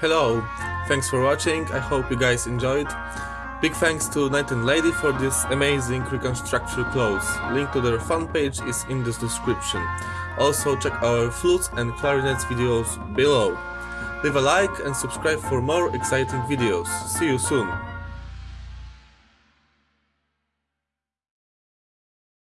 Hello, thanks for watching, I hope you guys enjoyed. Big thanks to Knight and Lady for this amazing reconstruction clothes. Link to their fan page is in the description. Also check our flutes and clarinets videos below. Leave a like and subscribe for more exciting videos. See you soon!